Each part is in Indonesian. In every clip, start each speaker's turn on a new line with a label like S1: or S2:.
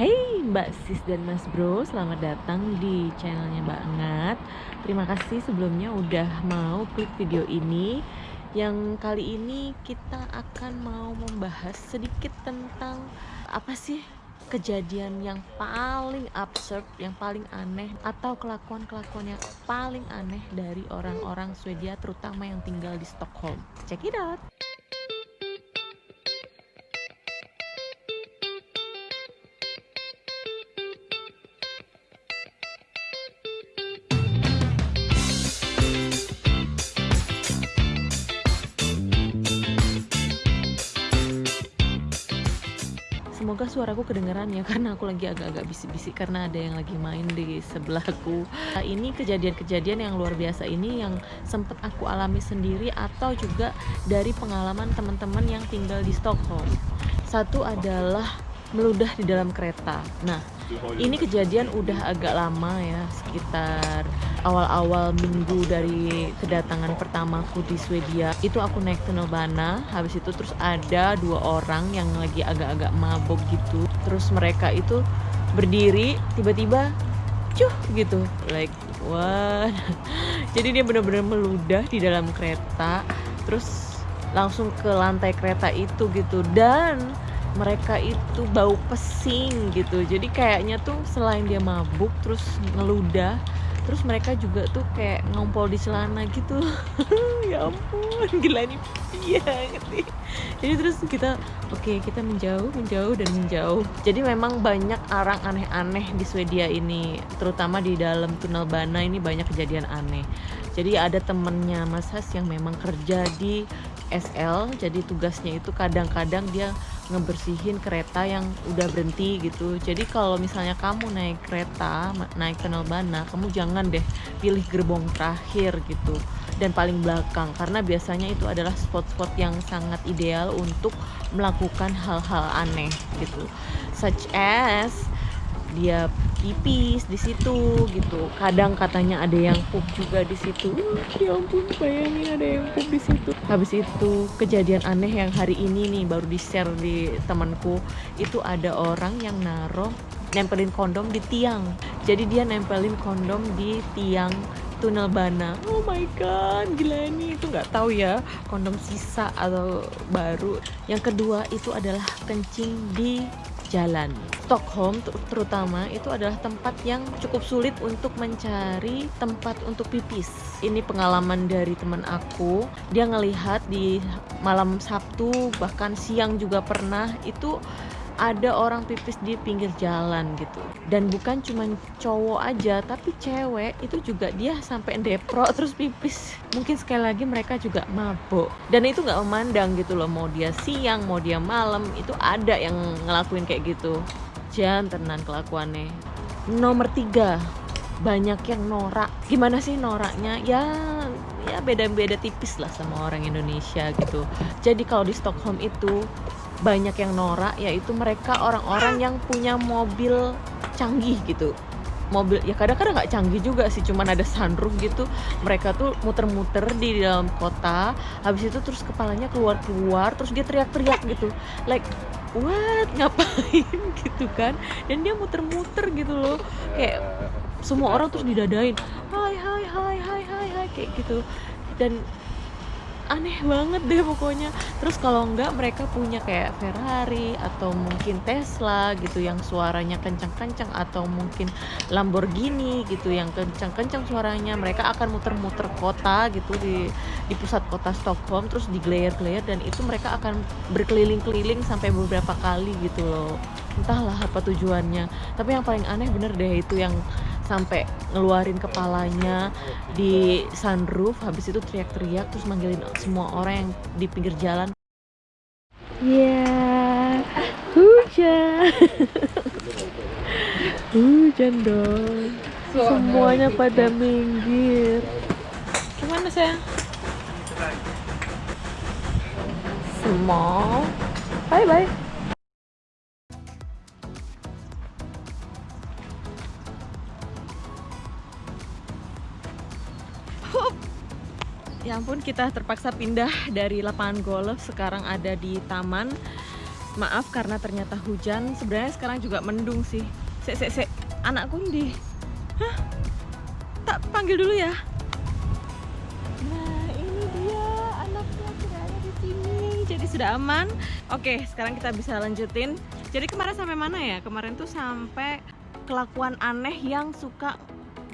S1: Hey Mbak Sis dan Mas Bro, selamat datang di channelnya Mbak Ngat. Terima kasih sebelumnya udah mau klik video ini. Yang kali ini kita akan mau membahas sedikit tentang Apa sih kejadian yang paling absurd, yang paling aneh Atau kelakuan-kelakuan yang paling aneh dari orang-orang Swedia Terutama yang tinggal di Stockholm. Check it out Semoga suaraku kedengeran ya karena aku lagi agak-agak bisik-bisik karena ada yang lagi main di sebelahku. Nah, ini kejadian-kejadian yang luar biasa ini yang sempat aku alami sendiri atau juga dari pengalaman teman-teman yang tinggal di Stockholm. Satu adalah meludah di dalam kereta. Nah, ini kejadian udah agak lama ya, sekitar awal-awal minggu dari kedatangan pertamaku di Swedia. Itu aku naik tunnelbana habis itu terus ada dua orang yang lagi agak-agak mabok gitu. Terus mereka itu berdiri tiba-tiba cuh gitu. Like what? Jadi dia benar-benar meludah di dalam kereta terus langsung ke lantai kereta itu gitu. Dan mereka itu bau pesing gitu. Jadi kayaknya tuh selain dia mabuk terus ngeludah terus mereka juga tuh kayak ngompol di celana gitu. Ya ampun gila nih. Iya gitu jadi terus kita oke okay, kita menjauh menjauh dan menjauh. Jadi memang banyak orang aneh-aneh di Swedia ini terutama di dalam tunnel bana ini banyak kejadian aneh. Jadi ada temennya Mas Has yang memang kerja di SL jadi tugasnya itu kadang-kadang dia ngebersihin kereta yang udah berhenti gitu. Jadi kalau misalnya kamu naik kereta naik tunnel bana kamu jangan deh pilih gerbong terakhir gitu dan paling belakang. Karena biasanya itu adalah spot-spot yang sangat ideal untuk melakukan hal-hal aneh gitu. Such as dia pipis di situ gitu. Kadang katanya ada yang pup juga di situ. Ya ampun bayangin ada yang pup di situ. Habis itu kejadian aneh yang hari ini nih baru di share di temanku. Itu ada orang yang naruh nempelin kondom di tiang. Jadi dia nempelin kondom di tiang tunnel bana oh my god gila ini itu nggak tahu ya kondom sisa atau baru yang kedua itu adalah kencing di jalan. Stockholm terutama itu adalah tempat yang cukup sulit untuk mencari tempat untuk pipis. Ini pengalaman dari teman aku. Dia ngelihat di malam Sabtu bahkan siang juga pernah itu ada orang pipis di pinggir jalan gitu. Dan bukan cuma cowok aja tapi cewek itu juga dia sampai depro terus pipis. Mungkin sekali lagi mereka juga mabuk dan itu nggak memandang gitu loh mau dia siang mau dia malam itu ada yang ngelakuin kayak gitu. Jangan tenan kelakuannya. Nomor tiga banyak yang norak. Gimana sih noraknya? Ya ya beda-beda tipis lah sama orang Indonesia gitu. Jadi kalau di Stockholm itu banyak yang norak yaitu mereka orang-orang yang punya mobil canggih gitu. Mobil ya kadang-kadang nggak canggih juga sih cuman ada sunroof gitu. Mereka tuh muter-muter di dalam kota habis itu terus kepalanya keluar-keluar terus dia teriak-teriak gitu. Like what? Ngapain? gitu kan. Dan dia muter-muter gitu loh. Kayak semua orang terus didadain. Hai hai hai hai hai hai kayak gitu. Dan aneh banget deh pokoknya. Terus kalau enggak mereka punya kayak Ferrari atau mungkin Tesla gitu yang suaranya kencang-kencang atau mungkin Lamborghini gitu yang kencang-kencang suaranya. Mereka akan muter-muter kota gitu di di pusat kota Stockholm terus digelayar-gelayar dan itu mereka akan berkeliling-keliling sampai beberapa kali gitu loh. Entahlah apa tujuannya. Tapi yang paling aneh bener deh itu yang sampai ngeluarin kepalanya di sunroof habis itu teriak-teriak terus manggilin semua orang yang di pinggir jalan. Ya yeah. hujan. Hujan dong. Semuanya pada minggir. Gimana sayang? Small. Bye bye Ampun kita terpaksa pindah dari lapangan golf sekarang ada di taman. Maaf karena ternyata hujan sebenarnya sekarang juga mendung sih. Sek sek sek anakku di hah? Tak panggil dulu ya? Nah ini dia anaknya sudah ada di sini jadi sudah aman. Oke sekarang kita bisa lanjutin. Jadi kemarin sampai mana ya? Kemarin tuh sampai kelakuan aneh yang suka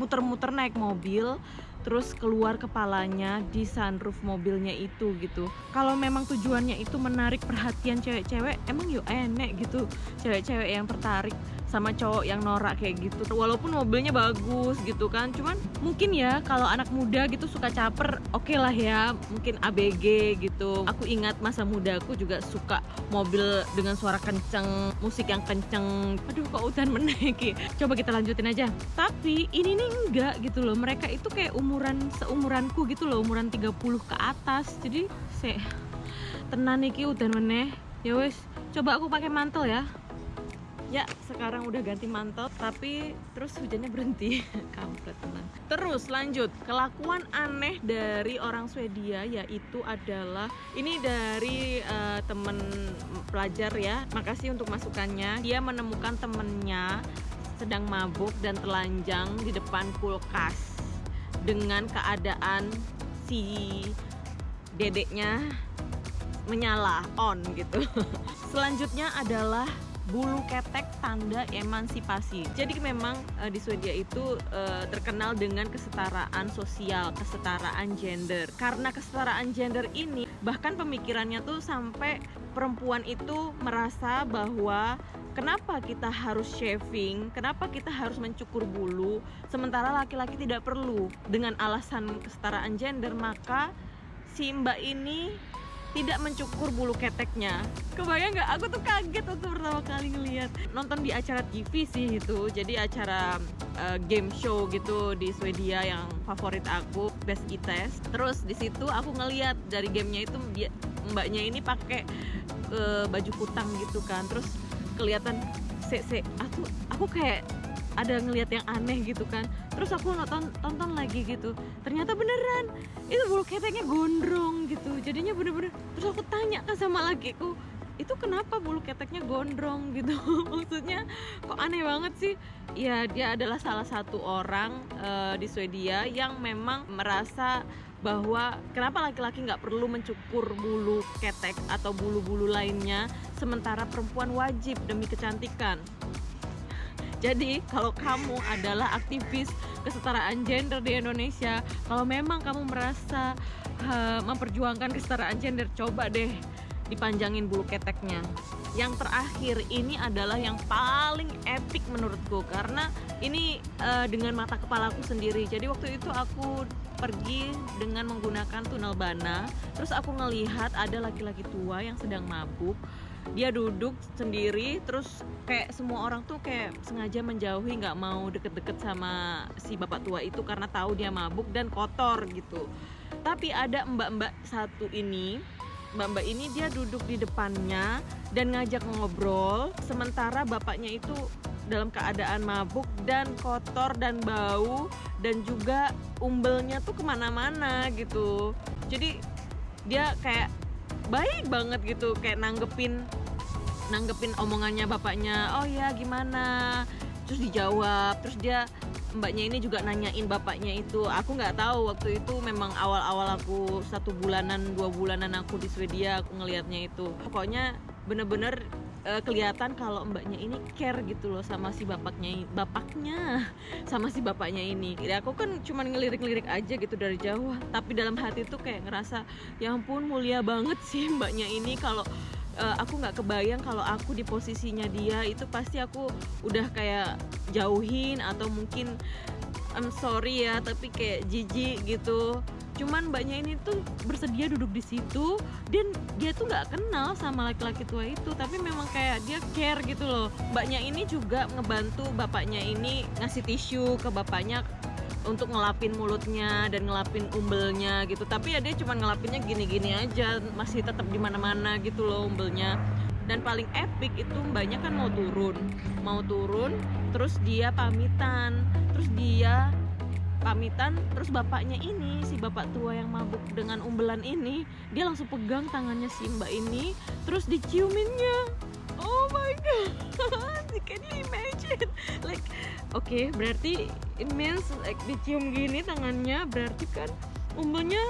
S1: muter-muter naik mobil terus keluar kepalanya di sunroof mobilnya itu gitu. Kalau memang tujuannya itu menarik perhatian cewek-cewek emang yuk enek gitu. Cewek-cewek yang tertarik sama cowok yang norak kayak gitu. Walaupun mobilnya bagus gitu kan cuman mungkin ya kalau anak muda gitu suka caper oke okay lah ya mungkin ABG gitu. Aku ingat masa muda aku juga suka mobil dengan suara kenceng musik yang kenceng. Aduh kok hutan menaiki coba kita lanjutin aja. Tapi ini nih enggak gitu loh mereka itu kayak umuran seumuranku gitu loh umuran 30 ke atas. Jadi se tenan iki udan meneh. Ya wes coba aku pakai mantel ya ya sekarang udah ganti mantel tapi terus hujannya berhenti. Kampret teman. Terus lanjut. Kelakuan aneh dari orang Swedia yaitu adalah ini dari uh, temen pelajar ya. Makasih untuk masukannya. Dia menemukan temennya sedang mabuk dan telanjang di depan kulkas dengan keadaan si dedeknya menyala on gitu. Selanjutnya adalah bulu ketek tanda emansipasi. Jadi memang uh, di Swedia itu uh, terkenal dengan kesetaraan sosial, kesetaraan gender. Karena kesetaraan gender ini bahkan pemikirannya tuh sampai perempuan itu merasa bahwa kenapa kita harus shaving, kenapa kita harus mencukur bulu sementara laki-laki tidak perlu. Dengan alasan kesetaraan gender maka si Mbak ini tidak mencukur bulu keteknya. Kebayang nggak? Aku tuh kaget waktu pertama kali ngeliat. Nonton di acara TV sih itu. Jadi acara uh, game show gitu di Swedia yang favorit aku Best Test. Terus di situ aku ngeliat dari gamenya itu mbaknya ini pakai uh, baju kutang gitu kan. Terus kelihatan se se aku aku kayak ada ngelihat yang aneh gitu kan terus aku nonton tonton lagi gitu. Ternyata beneran. Itu bulu keteknya gondrong gitu. Jadinya bener-bener terus aku tanya kan sama lakiku itu kenapa bulu keteknya gondrong? gitu. Maksudnya kok aneh banget sih? Ya dia adalah salah satu orang uh, di Swedia yang memang merasa bahwa kenapa laki-laki nggak perlu mencukur bulu ketek atau bulu-bulu lainnya sementara perempuan wajib demi kecantikan jadi kalau kamu adalah aktivis kesetaraan gender di Indonesia, kalau memang kamu merasa uh, memperjuangkan kesetaraan gender, coba deh dipanjangin bulu keteknya. Yang terakhir ini adalah yang paling epic menurutku karena ini uh, dengan mata kepalaku sendiri. Jadi waktu itu aku pergi dengan menggunakan tunnel bana, terus aku ngelihat ada laki-laki tua yang sedang mabuk dia duduk sendiri terus kayak semua orang tuh kayak sengaja menjauhi nggak mau deket-deket sama si bapak tua itu karena tahu dia mabuk dan kotor gitu. Tapi ada mbak-mbak satu ini mbak-mbak ini dia duduk di depannya dan ngajak ngobrol sementara bapaknya itu dalam keadaan mabuk dan kotor dan bau dan juga umbelnya tuh ke mana-mana gitu. Jadi dia kayak baik banget gitu kayak nanggepin nanggepin omongannya bapaknya oh ya gimana? Terus dijawab terus dia mbaknya ini juga nanyain bapaknya itu. Aku nggak tahu waktu itu memang awal-awal aku satu bulanan dua bulanan aku di Swedia aku ngelihatnya itu. Pokoknya bener-bener uh, kelihatan kalau mbaknya ini care gitu loh sama si bapaknya bapaknya sama si bapaknya ini. Ya aku kan cuman ngelirik-lirik aja gitu dari jauh. Tapi dalam hati tuh kayak ngerasa ya ampun mulia banget sih mbaknya ini. Kalau uh, aku nggak kebayang kalau aku di posisinya dia itu pasti aku udah kayak jauhin atau mungkin I'm sorry ya tapi kayak jijik gitu cuman mbaknya ini tuh bersedia duduk di situ dan dia tuh nggak kenal sama laki-laki tua itu tapi memang kayak dia care gitu loh. Mbaknya ini juga ngebantu bapaknya ini ngasih tisu ke bapaknya untuk ngelapin mulutnya dan ngelapin umbelnya gitu. Tapi ya dia cuma ngelapinnya gini-gini aja masih tetap di mana-mana gitu loh umbelnya. Dan paling epic itu mbaknya kan mau turun mau turun terus dia pamitan terus dia pamitan terus bapaknya ini si bapak tua yang mabuk dengan umbelan ini dia langsung pegang tangannya si mbak ini terus diciuminnya. Oh my god can you imagine. Like oke okay, berarti it means like dicium gini tangannya berarti kan umbelnya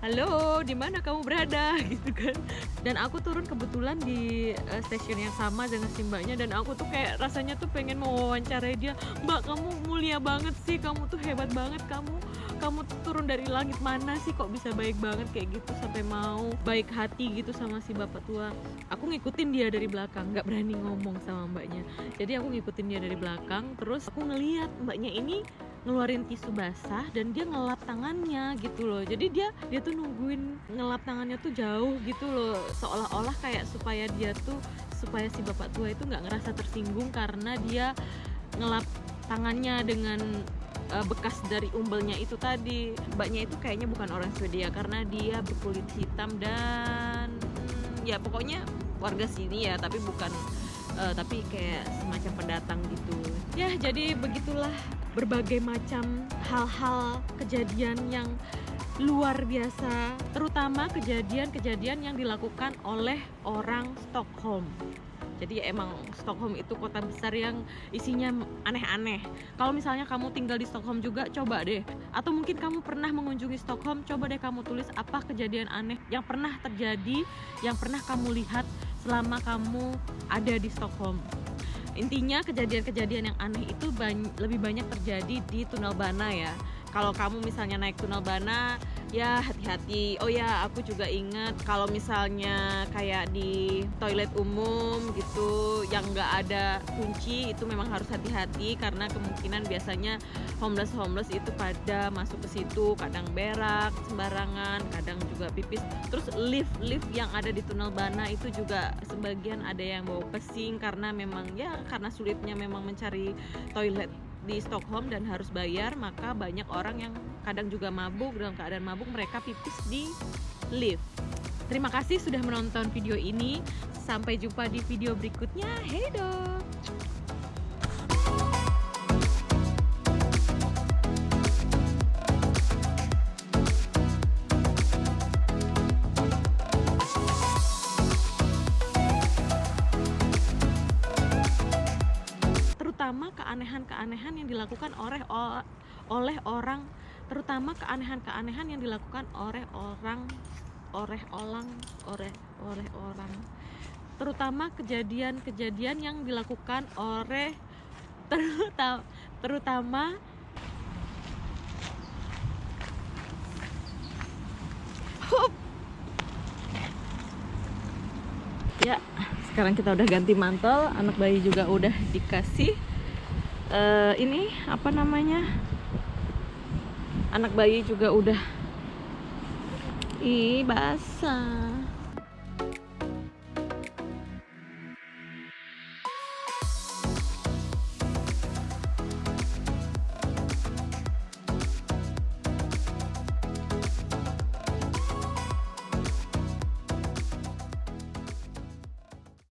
S1: halo di mana kamu berada? Gitu kan. Dan aku turun kebetulan di uh, stasiun yang sama dengan si dan aku tuh kayak rasanya tuh pengen mau wawancarai dia. Mbak kamu mulia banget sih kamu tuh hebat banget kamu kamu turun dari langit mana sih kok bisa baik banget kayak gitu sampai mau baik hati gitu sama si bapak tua? Aku ngikutin dia dari belakang nggak berani ngomong sama mbaknya. Jadi aku ngikutin dia dari belakang terus aku ngeliat mbaknya ini ngeluarin tisu basah dan dia ngelap tangannya gitu loh. Jadi dia dia tuh nungguin ngelap tangannya tuh jauh gitu loh. Seolah-olah kayak supaya dia tuh supaya si bapak tua itu nggak ngerasa tersinggung karena dia ngelap tangannya dengan uh, bekas dari umbelnya itu tadi. Mbaknya itu kayaknya bukan orang Swedia karena dia berkulit hitam dan hmm, ya pokoknya warga sini ya tapi bukan uh, tapi kayak semacam pendatang gitu. Ya jadi begitulah berbagai macam hal-hal kejadian yang luar biasa terutama kejadian-kejadian yang dilakukan oleh orang Stockholm jadi emang Stockholm itu kota besar yang isinya aneh-aneh. Kalau misalnya kamu tinggal di Stockholm juga coba deh. Atau mungkin kamu pernah mengunjungi Stockholm coba deh kamu tulis apa kejadian aneh yang pernah terjadi yang pernah kamu lihat selama kamu ada di Stockholm. Intinya kejadian-kejadian yang aneh itu lebih banyak terjadi di tunnel bana ya. Kalau kamu misalnya naik tunnel bana ya hati-hati. Oh ya aku juga ingat kalau misalnya kayak di toilet umum gitu yang nggak ada kunci itu memang harus hati-hati karena kemungkinan biasanya homeless homeless itu pada masuk ke situ. Kadang berak sembarangan kadang juga pipis. Terus lift lift yang ada di tunnel bana itu juga sebagian ada yang bawa pesing karena memang ya karena sulitnya memang mencari toilet di Stockholm dan harus bayar maka banyak orang yang kadang juga mabuk dalam keadaan mabuk mereka pipis di lift. Terima kasih sudah menonton video ini. Sampai jumpa di video berikutnya. Hey dong keanehan-keanehan yang dilakukan oleh oleh orang terutama keanehan-keanehan yang dilakukan oleh orang oleh orang oleh oleh orang terutama kejadian-kejadian yang dilakukan oleh terutama terutama Hup. ya sekarang kita udah ganti mantel anak bayi juga udah dikasih uh, ini apa namanya? Anak bayi juga udah. Ih basah